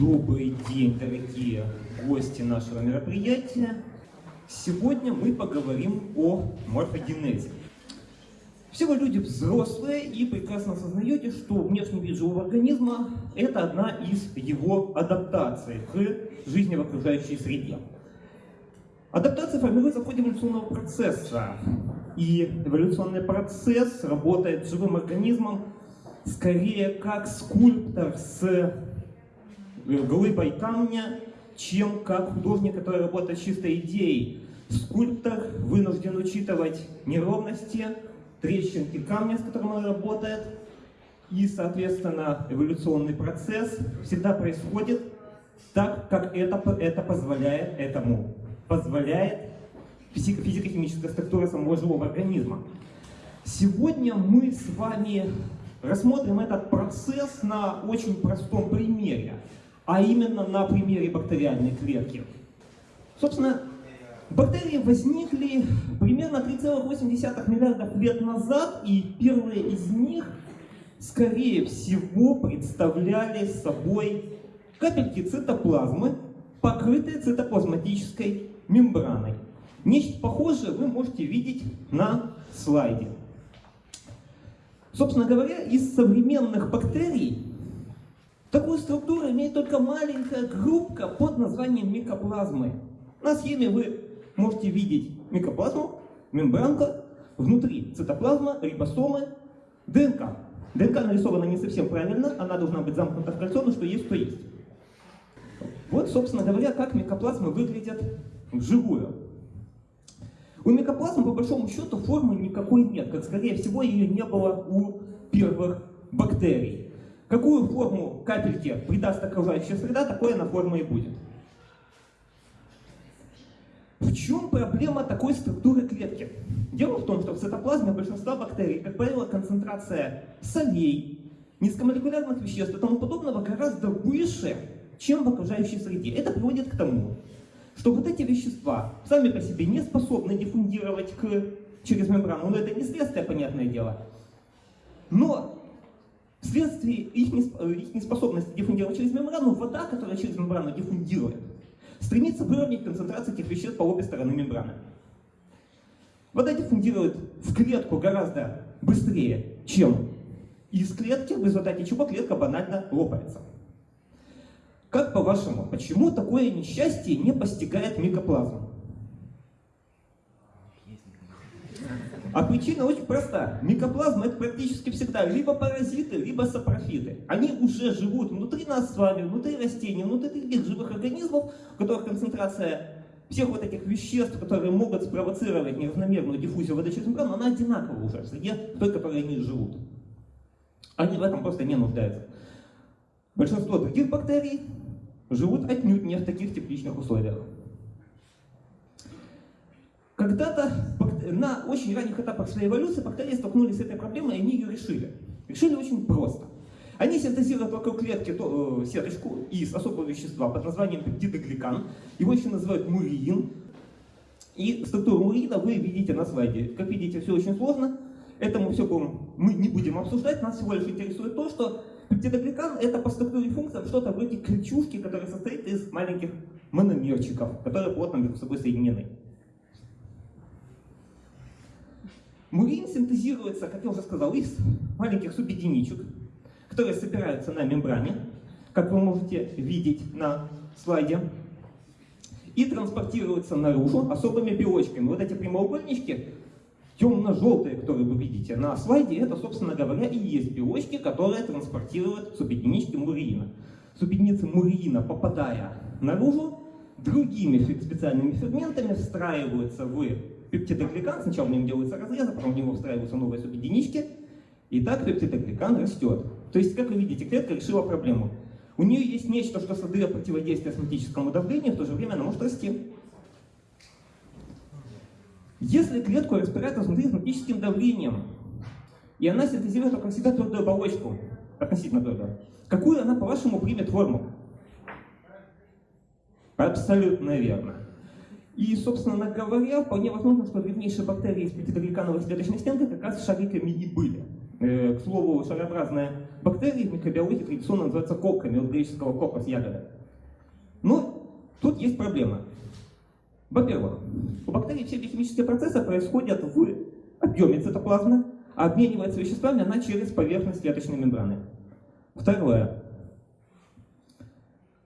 Добрый день, дорогие гости нашего мероприятия. Сегодня мы поговорим о морфогенезе. Все вы люди взрослые и прекрасно осознаете, что внешний вид живого организма – это одна из его адаптаций к жизни в окружающей среде. Адаптация формируется в ходе эволюционного процесса. И эволюционный процесс работает с живым организмом скорее как скульптор с глыбой камня, чем как художник, который работает с чистой идеей. Скульптор вынужден учитывать неровности, трещинки камня, с которым он работает, и, соответственно, эволюционный процесс всегда происходит так, как это, это позволяет этому, позволяет физико-химическая структура самого живого организма. Сегодня мы с вами рассмотрим этот процесс на очень простом примере, а именно на примере бактериальной клетки. Собственно, бактерии возникли примерно 3,8 миллиардов лет назад, и первые из них, скорее всего, представляли собой капельки цитоплазмы, покрытые цитоплазматической мембраной. Нечто похожее вы можете видеть на слайде. Собственно говоря, из современных бактерий такую структуру имеет только маленькая группка под названием микоплазмы. На схеме вы можете видеть микоплазму, мембранка, внутри цитоплазма, рибосомы, ДНК. ДНК нарисована не совсем правильно, она должна быть замкнута в кольцо, но что есть, то есть. Вот, собственно говоря, как микоплазмы выглядят вживую. У микоплазмы, по большому счету, формы никакой нет, как, скорее всего, ее не было у первых бактерий. Какую форму капельки придаст окружающая среда, такой она форма и будет. В чем проблема такой структуры клетки? Дело в том, что в цитоплазме большинства бактерий, как правило, концентрация солей, низкомолекулярных веществ и тому подобного гораздо выше, чем в окружающей среде. Это приводит к тому, что вот эти вещества сами по себе не способны диффундировать к, через мембрану. Но это не следствие, понятное дело. Но вследствие их, их неспособности диффундировать через мембрану, вода, которая через мембрану диффундирует, стремится выровнять концентрацию этих веществ по обе стороны мембраны. Вода диффундирует в клетку гораздо быстрее, чем из клетки, в результате чего клетка банально лопается. Как по-вашему, почему такое несчастье не постигает микоплазму? А причина очень проста. Микоплазма это практически всегда либо паразиты, либо сапрофиты. Они уже живут внутри нас с вами, внутри растений, внутри других живых организмов, у которых концентрация всех вот этих веществ, которые могут спровоцировать неравномерную диффузию воды через мембрану, она одинакова уже в среде той, которой они живут. Они в этом просто не нуждаются. Большинство других бактерий живут отнюдь не в таких тепличных условиях. Когда-то на очень ранних этапах своей эволюции бактерии столкнулись с этой проблемой, и они ее решили. Решили очень просто. Они синтезируют вокруг клетки то, э, сеточку из особого вещества под названием пептидогликан. Его еще называют муриин. И структуру муриина вы видите на слайде. Как видите, все очень сложно. Этому все мы не будем обсуждать. Нас всего лишь интересует то, что Пептидогликан это по структуре функциям что-то вроде крючушки, которая состоит из маленьких мономерчиков, которые плотно между собой соединены. Мурин синтезируется, как я уже сказал, из маленьких субъединичек, которые собираются на мембране, как вы можете видеть на слайде, и транспортируются наружу особыми белочками. Вот эти прямоугольнички темно-желтые, которые вы видите на слайде, это, собственно говоря, и есть белочки, которые транспортируют субъединички муриина. Субъединицы муриина, попадая наружу, другими специальными ферментами встраиваются в пептидогликан. Сначала в нем делается разрез, а потом в него встраиваются новые субъединички. И так пептидогликан растет. То есть, как вы видите, клетка решила проблему. У нее есть нечто, что создает противодействие осмотическому давлению, в то же время она может расти. Если клетку распирает изнутри осмотическим давлением, и она синтезирует вокруг себя твердую оболочку, относительно твердую, какую она, по-вашему, примет форму? Абсолютно верно. И, собственно говоря, вполне возможно, что древнейшие бактерии из пятидогликановой клеточной стенки как раз шариками и были. Э, к слову, шарообразные бактерии в микробиологии традиционно называются кокками, от греческого кокос, ягода. Но тут есть проблема. Во-первых, у бактерий все биохимические процессы происходят в объеме цитоплазмы, а обменивается веществами она через поверхность клеточной мембраны. Второе.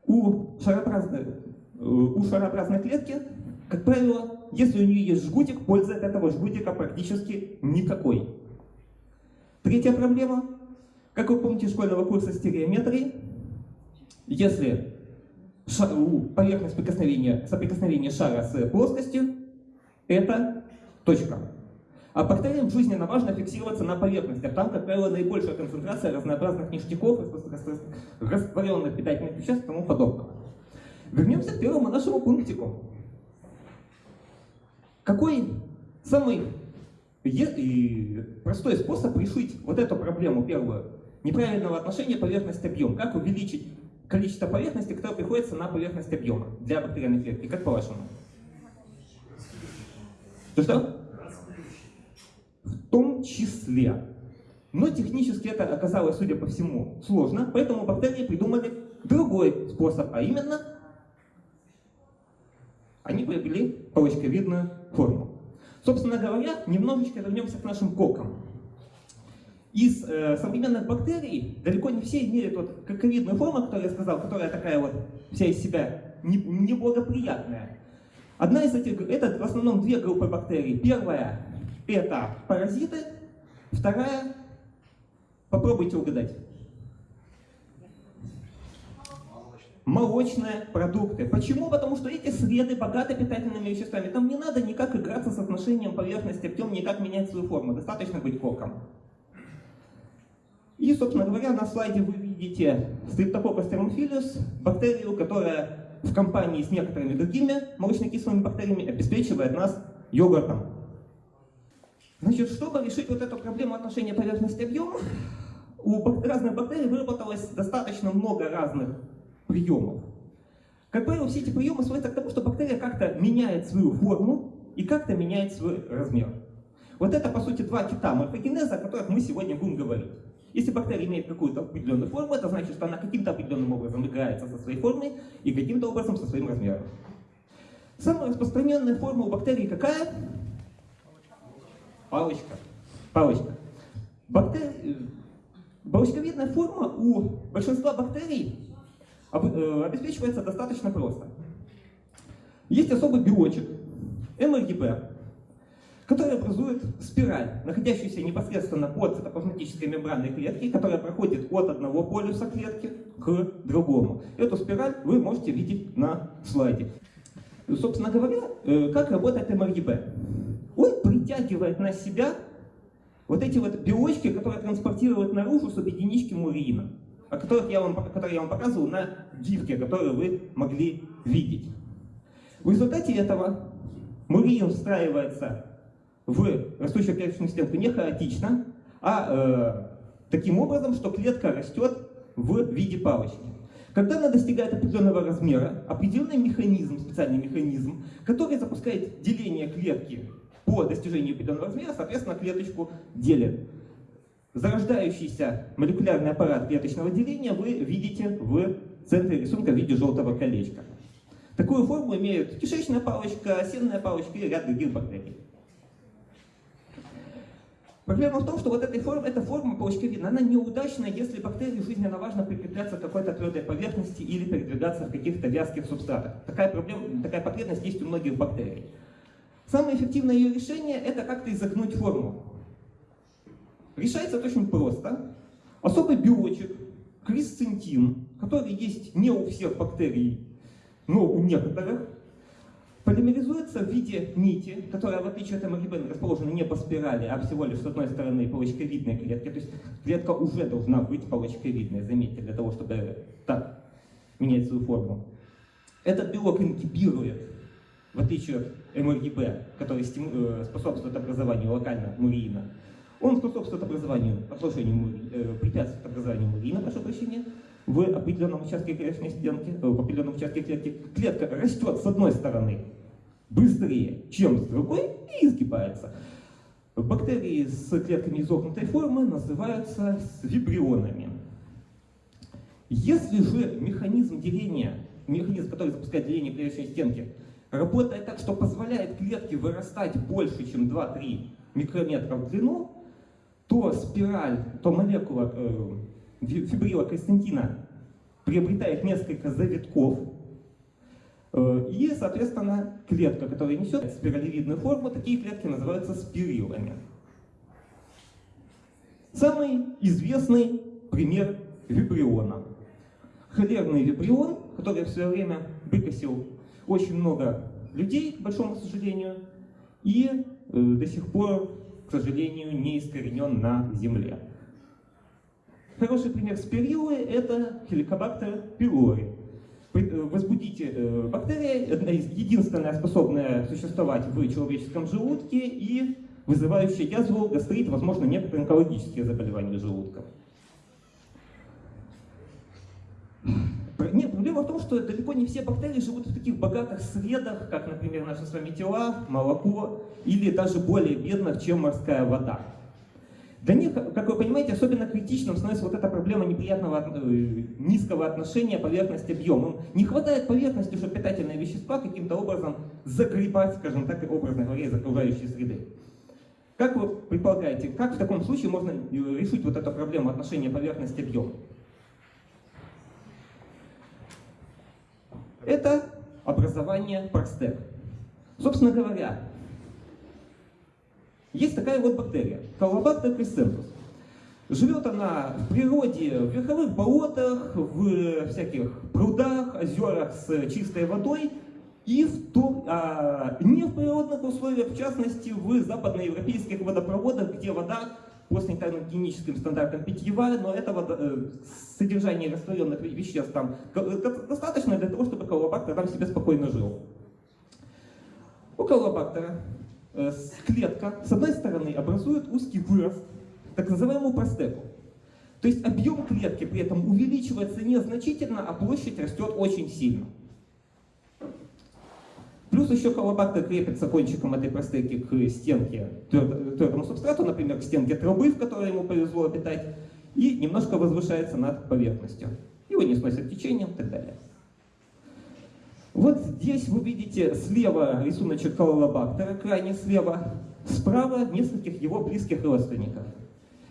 У шарообразной, э, у шарообразной клетки, как правило, если у нее есть жгутик, пользы от этого жгутика практически никакой. Третья проблема. Как вы помните школьного курса стереометрии, если поверхность соприкосновения, соприкосновения шара с плоскостью, это точка. А бактериям жизненно важно фиксироваться на поверхности, а там, как правило, наибольшая концентрация разнообразных ништяков, растворенных питательных веществ и тому подобного. Вернемся к первому нашему пунктику. Какой самый простой способ решить вот эту проблему первую, неправильного отношения поверхность-объем? Как увеличить количество поверхности, которое приходится на поверхность объема для бактериальной клетки? Как по-вашему? Что-что? В том числе. Но технически это оказалось, судя по всему, сложно, поэтому бактерии придумали другой способ, а именно они приобрели палочковидную форму. Собственно говоря, немножечко вернемся к нашим кокам. Из э, современных бактерий далеко не все имеют вот коковидную форму, которую я сказал, которая такая вот вся из себя неблагоприятная. Одна из этих, это в основном две группы бактерий. Первая – это паразиты, вторая – попробуйте угадать. Молочные продукты. Почему? Потому что эти среды богаты питательными веществами. Там не надо никак играться с отношением поверхности объем, никак менять свою форму. Достаточно быть коком. И, собственно говоря, на слайде вы видите Streptococcus thermophilus, бактерию, которая в компании с некоторыми другими молочно-кислыми бактериями обеспечивает нас йогуртом. Значит, чтобы решить вот эту проблему отношения поверхности-объем, у разных бактерий выработалось достаточно много разных приемов. Как правило, все эти приемы сводятся к тому, что бактерия как-то меняет свою форму и как-то меняет свой размер. Вот это, по сути, два кита морфогенеза, о которых мы сегодня будем говорить. Если бактерия имеет какую-то определенную форму, это значит, что она каким-то определенным образом играется со своей формой и каким-то образом со своим размером. Самая распространенная форма у бактерий какая? Палочка. Палочка. Бактери... Палочковидная форма у большинства бактерий обеспечивается достаточно просто. Есть особый белочек, МРГП, который образует спираль, находящуюся непосредственно под цитоплазматической мембранной клетки, которая проходит от одного полюса клетки к другому. Эту спираль вы можете видеть на слайде. Собственно говоря, э, как работает МРГП? Он притягивает на себя вот эти вот белочки, которые транспортируют наружу субъединички мурина о которых я вам, которые я вам показывал на гифке, которую вы могли видеть. В результате этого мурин встраивается в растущую клеточную стенку не хаотично, а э, таким образом, что клетка растет в виде палочки. Когда она достигает определенного размера, определенный механизм, специальный механизм, который запускает деление клетки по достижению определенного размера, соответственно, клеточку делит. Зарождающийся молекулярный аппарат клеточного деления вы видите в центре рисунка в виде желтого колечка. Такую форму имеют кишечная палочка, сенная палочка и ряд других бактерий. Проблема в том, что вот эта форма, эта форма палочковидная, она неудачна, если бактерии жизненно важно прикрепляться к какой-то твердой поверхности или передвигаться в каких-то вязких субстратах. Такая, проблема, такая потребность есть у многих бактерий. Самое эффективное ее решение – это как-то изогнуть форму. Решается очень просто. Особый белочек, крисцентин, который есть не у всех бактерий, но у некоторых, полимеризуется в виде нити, которая, в отличие от МРГБ, расположена не по спирали, а всего лишь с одной стороны полочковидной клетки. То есть клетка уже должна быть полочковидной, заметьте, для того, чтобы так менять свою форму. Этот белок ингибирует, в отличие от МРГБ, который э, способствует образованию локально мурина, он способствует образованию, отложению, э, препятствует образованию мурина, прошу прощения, в определенном участке клеточной стенки, э, в определенном участке клетки. Клетка растет с одной стороны быстрее, чем с другой, и изгибается. Бактерии с клетками изогнутой формы называются вибрионами. Если же механизм деления, механизм, который запускает деление клеточной стенки, работает так, что позволяет клетке вырастать больше, чем 2-3 микрометра в длину, то спираль, то молекула э, фибрила крестентина приобретает несколько завитков, э, и, соответственно, клетка, которая несет спиралевидную форму, такие клетки называются спирилами. Самый известный пример вибриона. Холерный вибрион, который в свое время выкосил очень много людей, к большому сожалению, и э, до сих пор, к сожалению, не искоренен на Земле. Хороший пример спирилы – это хеликобактер пилори. Э, возбудите э, бактерия, единственная способная существовать в человеческом желудке и вызывающая язву, гастрит, возможно, некоторые онкологические заболевания желудка. Проблема в том, что далеко не все бактерии живут в таких богатых средах, как, например, наши с вами тела, молоко, или даже более бедных, чем морская вода. Для них, как вы понимаете, особенно критичным становится вот эта проблема неприятного э, низкого отношения поверхность-объем. Не хватает поверхности, чтобы питательные вещества каким-то образом загребать, скажем так, образно говоря, из окружающей среды. Как вы предполагаете, как в таком случае можно э, решить вот эту проблему отношения поверхность-объем? Это образование простек. Собственно говоря, есть такая вот бактерия, Колобактер кресцентус. Живет она в природе, в верховых болотах, в всяких прудах, озерах с чистой водой и в том, а, не в природных условиях, в частности в западноевропейских водопроводах, где вода по санитарно-гигиеническим стандартам питьевая, но этого э, содержание растворенных веществ там достаточно для того, чтобы колобактер там себе спокойно жил. У колобактера Э, клетка с одной стороны образует узкий вырост, так называемую простеку. То есть объем клетки при этом увеличивается незначительно, а площадь растет очень сильно. Плюс еще колобактер крепится кончиком этой простеки к стенке, твердому субстрату, например, к стенке трубы, в которой ему повезло обитать, и немножко возвышается над поверхностью. Его не сносят течением и так далее. Вот здесь вы видите слева рисуночек кололобактера, крайне слева, справа нескольких его близких родственников.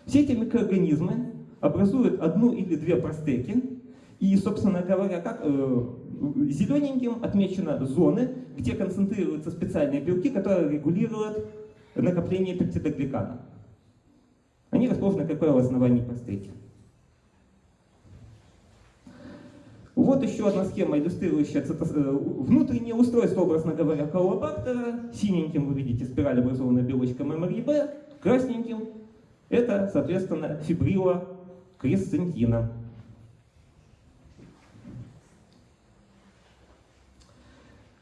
Все эти микроорганизмы образуют одну или две простеки, и, собственно говоря, как, э, зелененьким отмечены зоны, где концентрируются специальные белки, которые регулируют накопление пептидогликана. Они расположены, как правило, в основании простеки. Вот еще одна схема, иллюстрирующая э, внутреннее устройство, образно говоря, колобактера. Синеньким вы видите спираль, образованная белочкой ММРИБ, красненьким это, соответственно, фибрила кресцентина.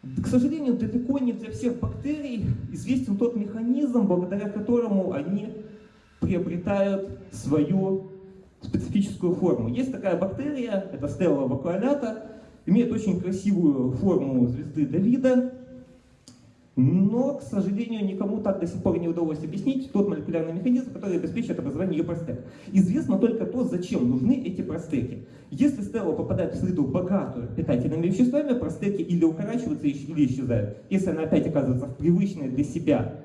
К сожалению, далеко не для всех бактерий известен тот механизм, благодаря которому они приобретают свою специфическую форму. Есть такая бактерия, это стелла вакуолята, имеет очень красивую форму звезды Давида, но, к сожалению, никому так до сих пор не удалось объяснить тот молекулярный механизм, который обеспечивает образование ее простек. Известно только то, зачем нужны эти простеки. Если стелла попадает в среду богатую питательными веществами, простеки или укорачиваются, или исчезают. Если она опять оказывается в привычной для себя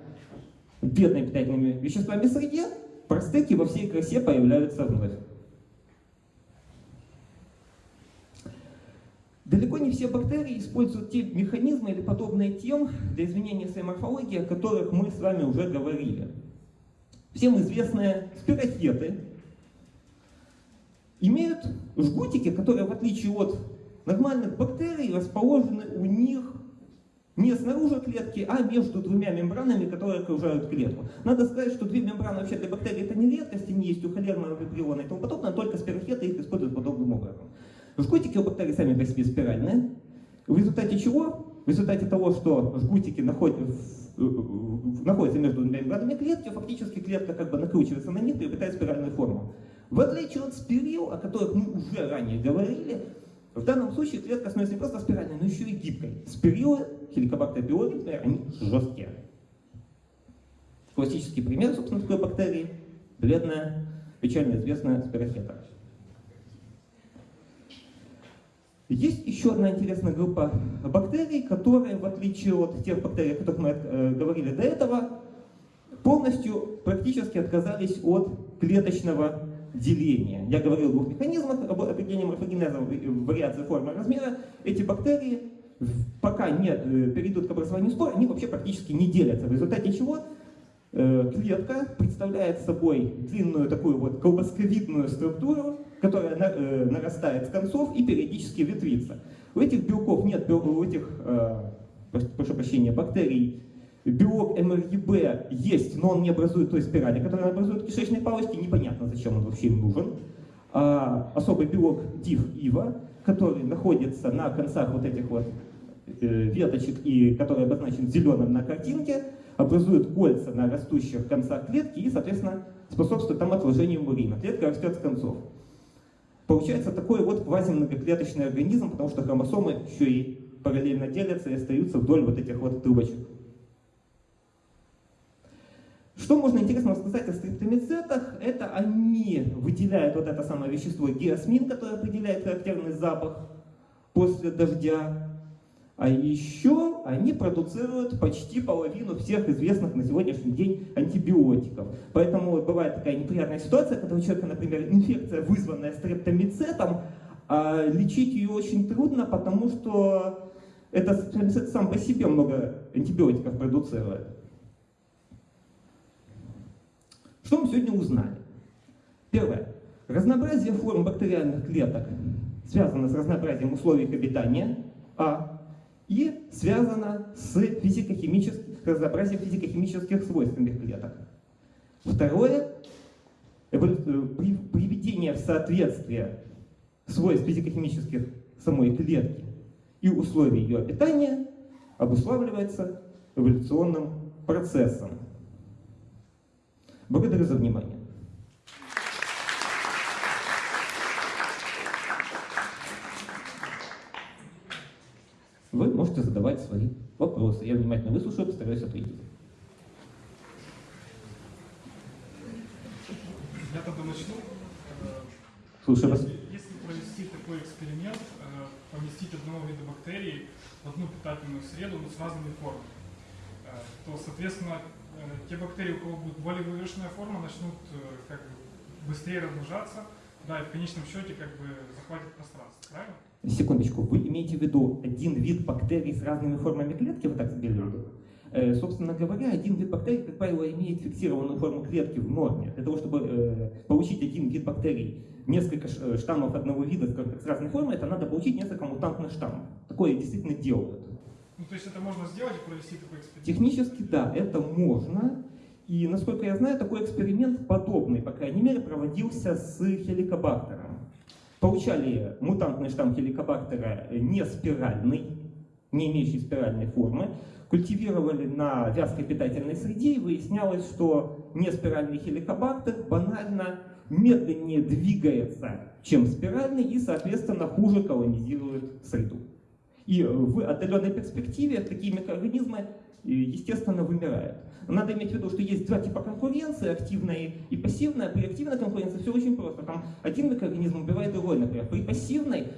бедной питательными веществами среде, простеки во всей красе появляются вновь. Далеко не все бактерии используют те механизмы или подобные тем для изменения своей морфологии, о которых мы с вами уже говорили. Всем известные спирохеты имеют жгутики, которые, в отличие от нормальных бактерий, расположены у них не снаружи клетки, а между двумя мембранами, которые окружают клетку. Надо сказать, что две мембраны вообще для бактерий это не редкость, они есть у холерного вибриона и тому подобное, только спирохеты их используют подобным образом. Жгутики у бактерий сами по себе спиральные. В результате чего? В результате того, что жгутики находят, находятся между двумя мембранами клетки, фактически клетка как бы накручивается на них и обретает спиральную форму. В отличие от спирил, о которых мы уже ранее говорили, в данном случае клетка становится не просто спиральной, но еще и гибкой. Спирилы, хеликобактер они жесткие. Классический пример, собственно, такой бактерии – бледная, печально известная спирохета. Есть еще одна интересная группа бактерий, которые, в отличие от тех бактерий, о которых мы э, говорили до этого, полностью практически отказались от клеточного деления. Я говорил о двух механизмах об определении морфогенеза, вариации формы размера. Эти бактерии, пока не э, перейдут к образованию спор, они вообще практически не делятся. В результате чего э, клетка представляет собой длинную такую вот колбасковидную структуру, которая э, нарастает с концов и периодически ветвится. У этих белков нет, у этих, прошу прощения, бактерий белок МРЕБ есть, но он не образует той спирали, которая образует кишечные палочки, непонятно, зачем он вообще им нужен. А особый белок DIF-ИВА, который находится на концах вот этих вот э, веточек и который обозначен зеленым на картинке, образует кольца на растущих концах клетки и, соответственно, способствует там отложению мурина. Клетка растет с концов. Получается такой вот квазимногоклеточный организм, потому что хромосомы еще и параллельно делятся и остаются вдоль вот этих вот трубочек. Что можно интересно сказать о стриптомицетах? Это они выделяют вот это самое вещество геосмин, которое определяет характерный запах после дождя. А еще они продуцируют почти половину всех известных на сегодняшний день антибиотиков. Поэтому вот бывает такая неприятная ситуация, когда у человека, например, инфекция, вызванная стрептомицетом, а лечить ее очень трудно, потому что этот стрептомицет сам по себе много антибиотиков продуцирует. Что мы сегодня узнали? Первое. Разнообразие форм бактериальных клеток связано с разнообразием условий обитания, а, и связано с физико-химическим разнообразием физико-химических свойств этих клеток. Второе. Приведение в соответствие свойств физико-химических самой клетки и условий ее обитания обуславливается эволюционным процессом. Благодарю за внимание. Вы можете задавать свои вопросы. Я внимательно выслушаю, постараюсь ответить. Я тогда начну. Слушаю вас. Если провести такой эксперимент, э, поместить одного вида бактерий в одну питательную среду, но с разными формами, э, то, соответственно, Э, те бактерии, у кого будет более выверенная форма, начнут как бы быстрее размножаться, да, и в конечном счете как бы захватит пространство, правильно? Секундочку, вы имеете в виду один вид бактерий с разными формами клетки, вы так себе Э, собственно говоря, один вид бактерий, как правило, имеет фиксированную форму клетки в норме. Для того, чтобы э, получить один вид бактерий, несколько э, штаммов одного вида с разной формой, это надо получить несколько мутантных штаммов. Такое действительно делают. Ну, то есть это можно сделать и провести такой эксперимент? Технически, да, это можно. И, насколько я знаю, такой эксперимент подобный, по крайней мере, проводился с хеликобактером. Получали мутантный штамм хеликобактера не спиральный, не имеющий спиральной формы, культивировали на вязкой питательной среде, и выяснялось, что неспиральный хеликобактер банально медленнее двигается, чем спиральный, и, соответственно, хуже колонизирует среду. И в отдаленной перспективе такие микроорганизмы, э, естественно, вымирают. Надо иметь в виду, что есть два типа конкуренции, активная и пассивная. При активной конкуренции все очень просто. Там один микроорганизм убивает другой, например. При пассивной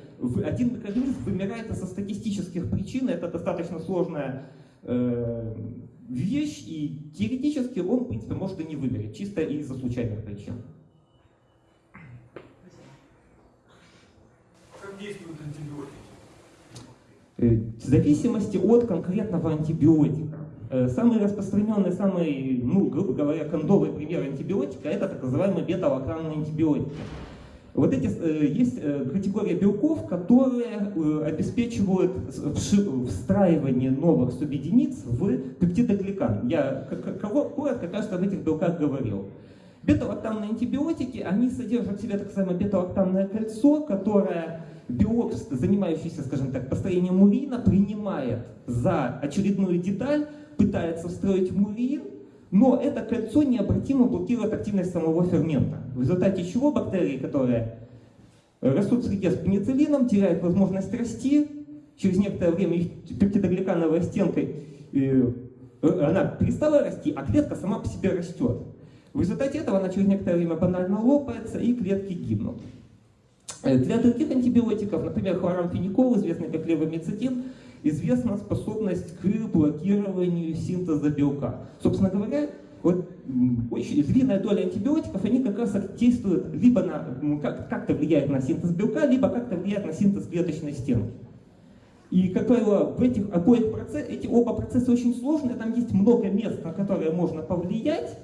один микроорганизм вымирает из-за статистических причин. Это достаточно сложная э, вещь, и теоретически он, в принципе, может и не вымереть, чисто из-за случайных причин. Как действуют антибиотики? Э, в зависимости от конкретного антибиотика. Э, самый распространенный, самый, ну, грубо говоря, кондовый пример антибиотика – это так называемые бета-лакранные антибиотики. Вот эти, э, есть категория белков, которые обеспечивают встраивание новых субъединиц в пептидогликан. Я коротко как раз об этих белках говорил. Бета-лактамные антибиотики, они содержат в себе так называемое бета-лактамное кольцо, которое биолог, занимающийся, скажем так, построением мурина, принимает за очередную деталь, пытается встроить мурин, но это кольцо необратимо блокирует активность самого фермента. В результате чего бактерии, которые растут в среде с пенициллином, теряют возможность расти, через некоторое время их пептидогликановая стенка э, она перестала расти, а клетка сама по себе растет. В результате этого она через некоторое время банально лопается, и клетки гибнут. Э, Для других антибиотиков, например, хлорамфеникол, известный как левомицетин, известна способность к блокированию синтеза белка. Собственно говоря, вот очень длинная доля антибиотиков, они как раз действуют либо на, как, как-то влияют на синтез белка, либо как-то влияют на синтез клеточной стенки. И, как правило, в этих обоих процессах, эти оба процесса очень сложные, там есть много мест, на которые можно повлиять,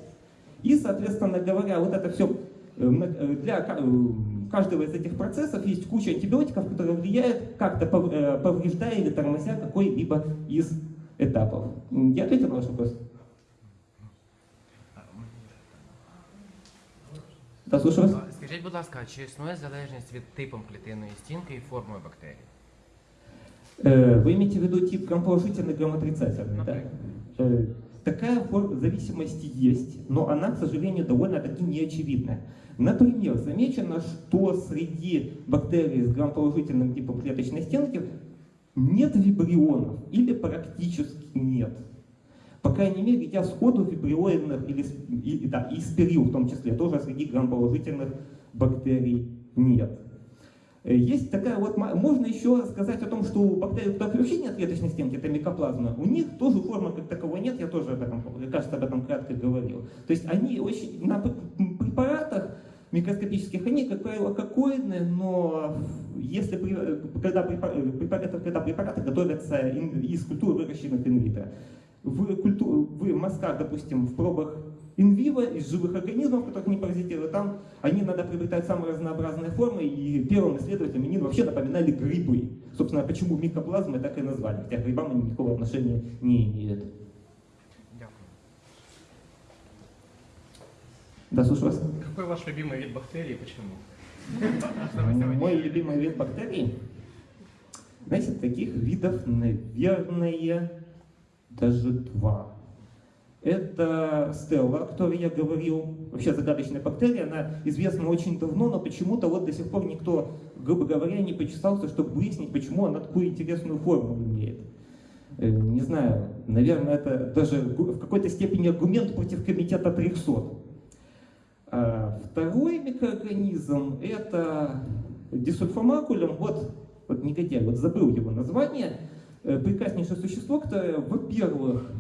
и, соответственно говоря, вот это все для ка- э, каждого из этих процессов есть куча антибиотиков, которые влияют как-то пов- э, повреждая или тормозя какой-либо из этапов. М, Я ответил на ваш вопрос? Да, слушаю вас. А, Скажіть, будь ласка, чи існує залежність від типом клітинної стінки і формою бактерій? Э, Вы имеете в виду тип грамположительный, грамотрицательный, да? Например. Э, Такая форма зависимости есть, но она, к сожалению, довольно-таки неочевидная. Например, замечено, что среди бактерий с грамположительным типом клеточной стенки нет вибрионов или практически нет. По крайней мере, я сходу вибрионных или, с- и, да, и спирил в том числе, тоже среди грамположительных бактерий нет. Э, Есть такая вот, можно еще сказать о том, что у бактерий, у которых вообще нет клеточной стенки, это микоплазма, у них тоже формы как таковой нет, я тоже об этом, кажется, об этом кратко говорил. То есть они очень, на препаратах микроскопических, они, как правило, кокоидные, но если, когда, препа- э, препараты, когда препараты готовятся из культур, выращенных инвитро, в, культу, в мазках, допустим, в пробах инвиво из живых организмов, которых не паразитируют, там они надо приобретать самые разнообразные формы, и первым исследователям они вообще напоминали грибы. Собственно, почему микоплазмы так и назвали, хотя к грибам они никакого отношения не имеют. Да, слушаю вас. Какой ваш любимый вид бактерий и почему? Мой любимый вид бактерий, знаете, таких видов, наверное, даже два. Это стелла, о которой я говорил. Вообще загадочная бактерия, она известна очень давно, но почему-то вот до сих пор никто, грубо говоря, не почесался, чтобы выяснить, почему она такую интересную форму имеет. Э, Не знаю, наверное, это даже в какой-то степени аргумент против комитета 300. А второй микроорганизм это дисульфамакулем, вот, вот негодяй, вот забыл его название, Э, прекраснейшее существо, которое, во-первых,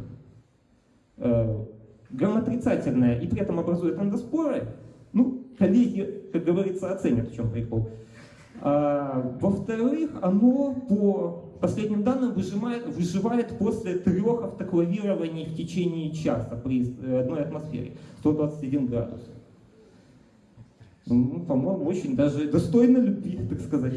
грамотрицательное и при этом образует эндоспоры, ну, коллеги, как говорится, оценят, в чем прикол. А, во-вторых, оно по последним данным выжимает, выживает после трех автоклавирований в течение часа при э, одной атмосфере, 121 градус. Ну, по-моему, очень даже достойно любви, так сказать.